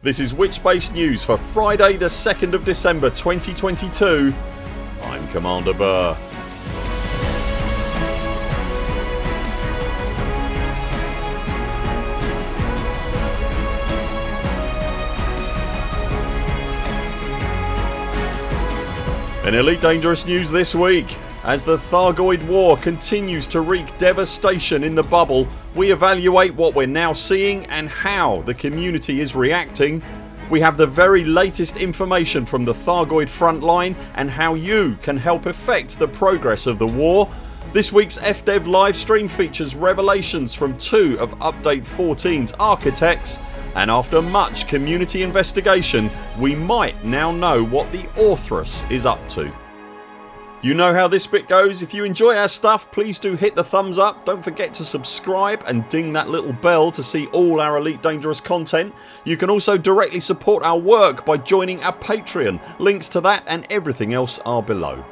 This is Witchbase News for Friday the 2nd of December 2022. I'm Commander Burr. In Elite Dangerous news this week as the Thargoid war continues to wreak devastation in the bubble we evaluate what we're now seeing and how the community is reacting. We have the very latest information from the Thargoid frontline and how you can help affect the progress of the war. This weeks FDev livestream features revelations from two of update 14's architects and after much community investigation we might now know what the Orthrus is up to. You know how this bit goes. If you enjoy our stuff please do hit the thumbs up. Don't forget to subscribe and ding that little bell to see all our Elite Dangerous content. You can also directly support our work by joining our Patreon. Links to that and everything else are below.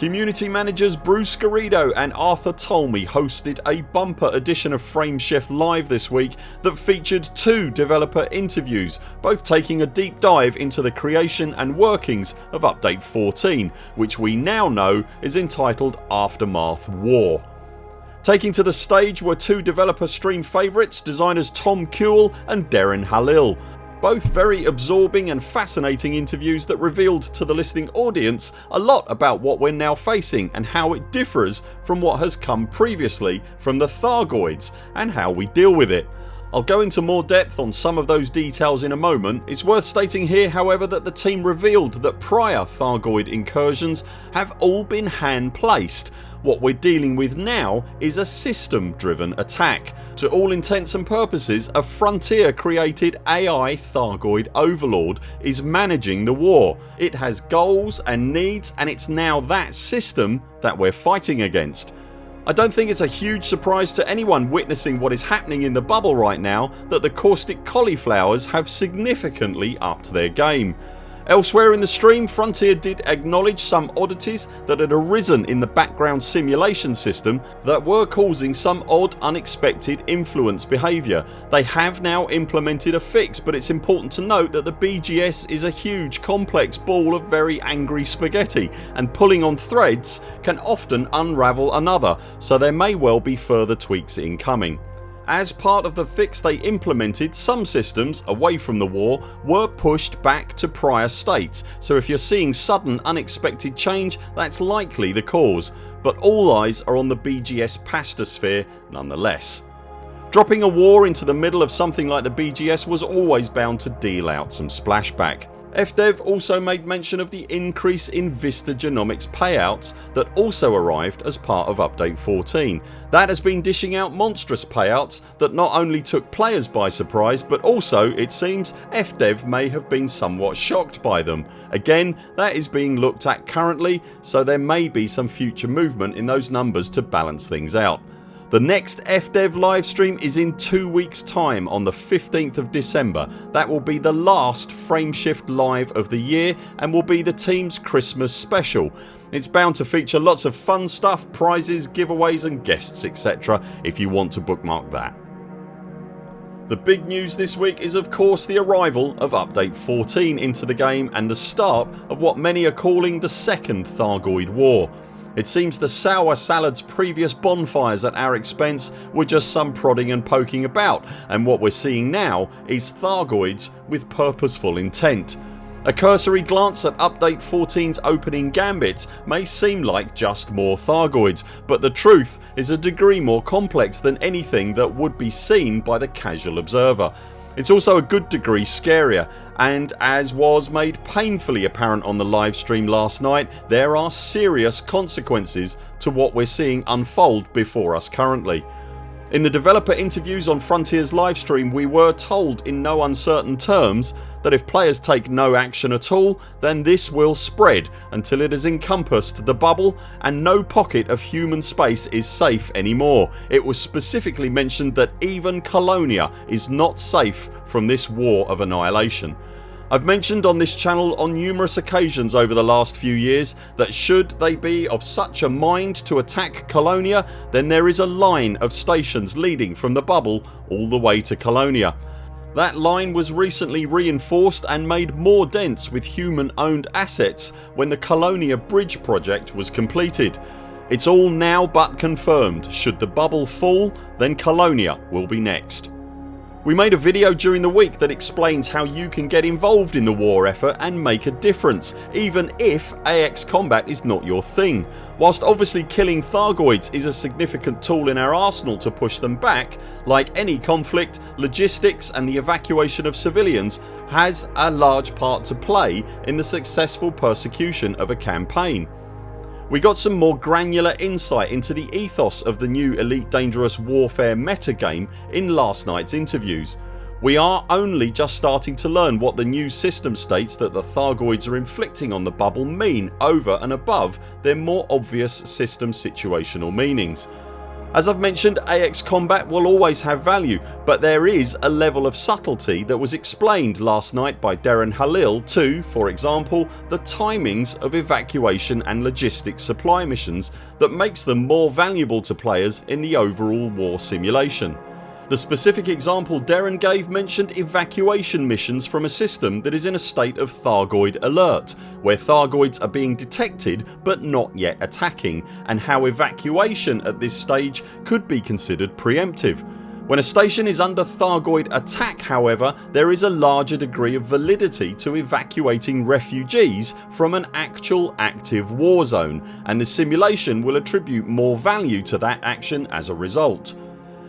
Community managers Bruce Garrido and Arthur Tolmie hosted a bumper edition of Frameshift Live this week that featured two developer interviews both taking a deep dive into the creation and workings of update 14 which we now know is entitled Aftermath War. Taking to the stage were two developer stream favourites designers Tom Kuehl and Darren Halil both very absorbing and fascinating interviews that revealed to the listening audience a lot about what we're now facing and how it differs from what has come previously from the Thargoids and how we deal with it. I'll go into more depth on some of those details in a moment. It's worth stating here however that the team revealed that prior Thargoid incursions have all been hand placed what we're dealing with now is a system driven attack. To all intents and purposes a frontier created AI Thargoid overlord is managing the war. It has goals and needs and it's now that system that we're fighting against. I don't think it's a huge surprise to anyone witnessing what is happening in the bubble right now that the caustic cauliflowers have significantly upped their game. Elsewhere in the stream Frontier did acknowledge some oddities that had arisen in the background simulation system that were causing some odd unexpected influence behaviour. They have now implemented a fix but it's important to note that the BGS is a huge complex ball of very angry spaghetti and pulling on threads can often unravel another so there may well be further tweaks incoming. As part of the fix they implemented some systems, away from the war, were pushed back to prior states so if you're seeing sudden unexpected change that's likely the cause but all eyes are on the BGS Pastosphere nonetheless. Dropping a war into the middle of something like the BGS was always bound to deal out some splashback. FDev also made mention of the increase in Vista Genomics payouts that also arrived as part of update 14. That has been dishing out monstrous payouts that not only took players by surprise but also it seems FDev may have been somewhat shocked by them. Again that is being looked at currently so there may be some future movement in those numbers to balance things out. The next FDev livestream is in 2 weeks time on the 15th of December. That will be the last Frameshift live of the year and will be the teams Christmas special. It's bound to feature lots of fun stuff, prizes, giveaways and guests etc if you want to bookmark that. The big news this week is of course the arrival of update 14 into the game and the start of what many are calling the second Thargoid war. It seems the sour salad's previous bonfires at our expense were just some prodding and poking about and what we're seeing now is Thargoids with purposeful intent. A cursory glance at update 14's opening gambits may seem like just more Thargoids but the truth is a degree more complex than anything that would be seen by the casual observer. It's also a good degree scarier and as was made painfully apparent on the livestream last night there are serious consequences to what we're seeing unfold before us currently. In the developer interviews on Frontiers livestream we were told in no uncertain terms that if players take no action at all then this will spread until it has encompassed the bubble and no pocket of human space is safe anymore. It was specifically mentioned that even Colonia is not safe from this war of annihilation. I've mentioned on this channel on numerous occasions over the last few years that should they be of such a mind to attack Colonia then there is a line of stations leading from the bubble all the way to Colonia. That line was recently reinforced and made more dense with human owned assets when the Colonia Bridge project was completed. It's all now but confirmed. Should the bubble fall then Colonia will be next. We made a video during the week that explains how you can get involved in the war effort and make a difference even if AX combat is not your thing. Whilst obviously killing Thargoids is a significant tool in our arsenal to push them back, like any conflict, logistics and the evacuation of civilians has a large part to play in the successful persecution of a campaign. We got some more granular insight into the ethos of the new Elite Dangerous Warfare metagame in last nights interviews. We are only just starting to learn what the new system states that the Thargoids are inflicting on the bubble mean over and above their more obvious system situational meanings. As I've mentioned AX combat will always have value but there is a level of subtlety that was explained last night by Darren Halil to, for example, the timings of evacuation and logistics supply missions that makes them more valuable to players in the overall war simulation. The specific example Darren gave mentioned evacuation missions from a system that is in a state of Thargoid alert where Thargoids are being detected but not yet attacking and how evacuation at this stage could be considered preemptive. When a station is under Thargoid attack however there is a larger degree of validity to evacuating refugees from an actual active war zone and the simulation will attribute more value to that action as a result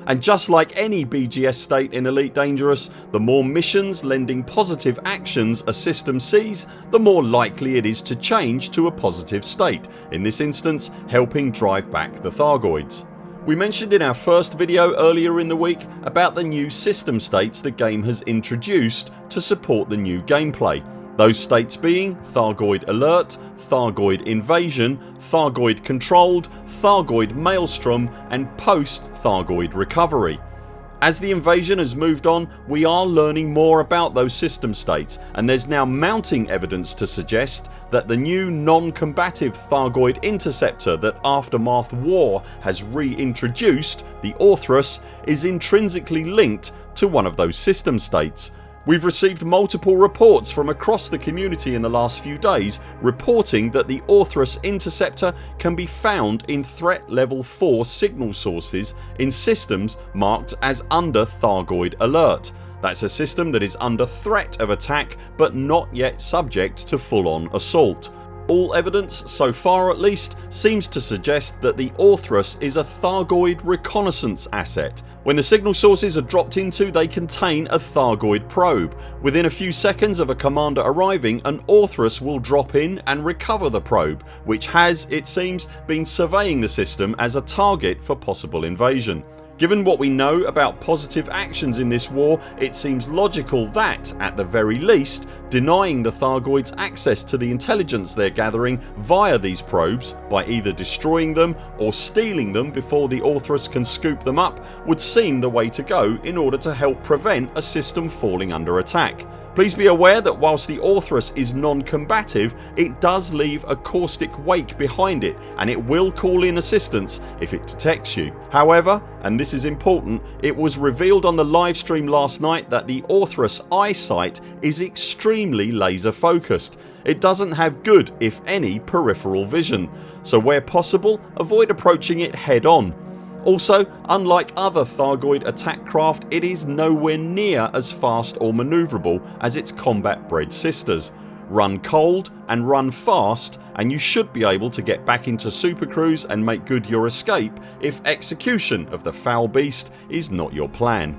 and just like any BGS state in Elite Dangerous the more missions lending positive actions a system sees the more likely it is to change to a positive state, in this instance helping drive back the Thargoids. We mentioned in our first video earlier in the week about the new system states the game has introduced to support the new gameplay those states being Thargoid Alert, Thargoid Invasion, Thargoid Controlled, Thargoid Maelstrom and post Thargoid Recovery. As the invasion has moved on we are learning more about those system states and there's now mounting evidence to suggest that the new non-combative Thargoid interceptor that Aftermath War has reintroduced, the Orthrus, is intrinsically linked to one of those system states We've received multiple reports from across the community in the last few days reporting that the Orthrus interceptor can be found in threat level 4 signal sources in systems marked as under Thargoid alert. That's a system that is under threat of attack but not yet subject to full on assault. All evidence, so far at least, seems to suggest that the Orthrus is a Thargoid reconnaissance asset when the signal sources are dropped into they contain a Thargoid probe. Within a few seconds of a commander arriving an Orthrus will drop in and recover the probe which has, it seems, been surveying the system as a target for possible invasion. Given what we know about positive actions in this war it seems logical that, at the very least, denying the Thargoids access to the intelligence they're gathering via these probes by either destroying them or stealing them before the Orthrus can scoop them up would seem the way to go in order to help prevent a system falling under attack. Please be aware that whilst the Orthrus is non-combative it does leave a caustic wake behind it and it will call in assistance if it detects you. However and this is important it was revealed on the livestream last night that the Orthrus eyesight is extremely laser focused. It doesn't have good if any peripheral vision so where possible avoid approaching it head on also unlike other Thargoid attack craft it is nowhere near as fast or manoeuvrable as its combat bred sisters. Run cold and run fast and you should be able to get back into Super Cruise and make good your escape if execution of the foul beast is not your plan.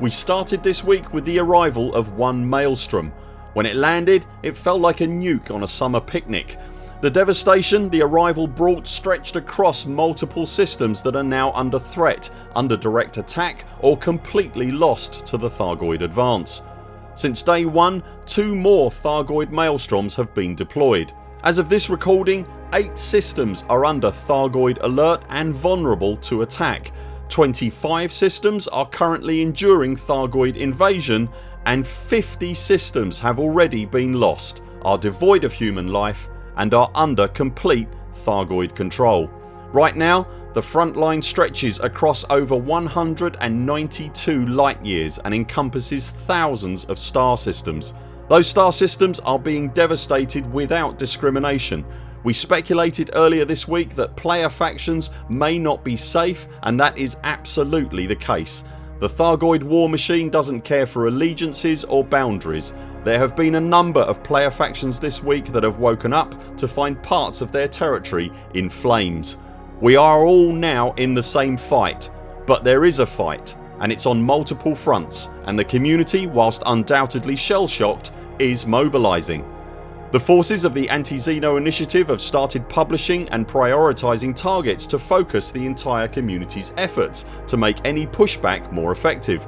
We started this week with the arrival of one Maelstrom. When it landed it felt like a nuke on a summer picnic the devastation the arrival brought stretched across multiple systems that are now under threat, under direct attack or completely lost to the Thargoid advance. Since day 1 two more Thargoid Maelstroms have been deployed. As of this recording 8 systems are under Thargoid alert and vulnerable to attack 25 systems are currently enduring Thargoid invasion and 50 systems have already been lost, are devoid of human life and are under complete Thargoid control. Right now the front line stretches across over 192 light years and encompasses thousands of star systems. Those star systems are being devastated without discrimination. We speculated earlier this week that player factions may not be safe and that is absolutely the case. The Thargoid war machine doesn't care for allegiances or boundaries. There have been a number of player factions this week that have woken up to find parts of their territory in flames. We are all now in the same fight but there is a fight and it's on multiple fronts and the community whilst undoubtedly shell shocked is mobilising. The forces of the Anti-Xeno initiative have started publishing and prioritising targets to focus the entire community's efforts to make any pushback more effective.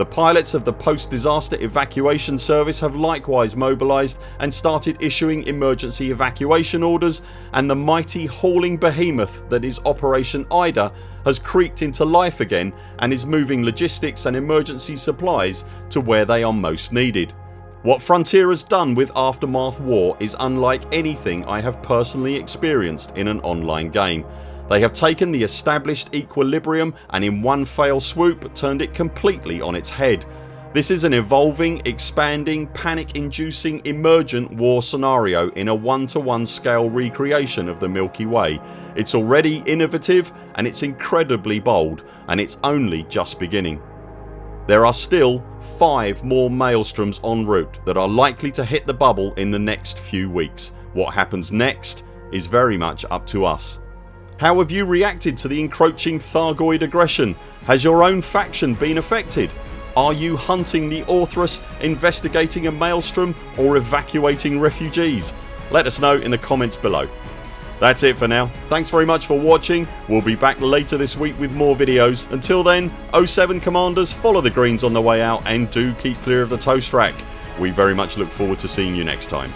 The pilots of the post disaster evacuation service have likewise mobilised and started issuing emergency evacuation orders and the mighty hauling behemoth that is Operation IDA has creaked into life again and is moving logistics and emergency supplies to where they are most needed. What Frontier has done with Aftermath War is unlike anything I have personally experienced in an online game. They have taken the established equilibrium and in one fail swoop turned it completely on its head. This is an evolving, expanding, panic inducing emergent war scenario in a one to one scale recreation of the Milky Way. It's already innovative and it's incredibly bold and it's only just beginning. There are still 5 more maelstroms en route that are likely to hit the bubble in the next few weeks. What happens next is very much up to us. How have you reacted to the encroaching Thargoid aggression? Has your own faction been affected? Are you hunting the Orthrus, investigating a maelstrom or evacuating refugees? Let us know in the comments below. That's it for now. Thanks very much for watching. We'll be back later this week with more videos. Until then 0 7 CMDRs follow the greens on the way out and do keep clear of the toast rack. We very much look forward to seeing you next time.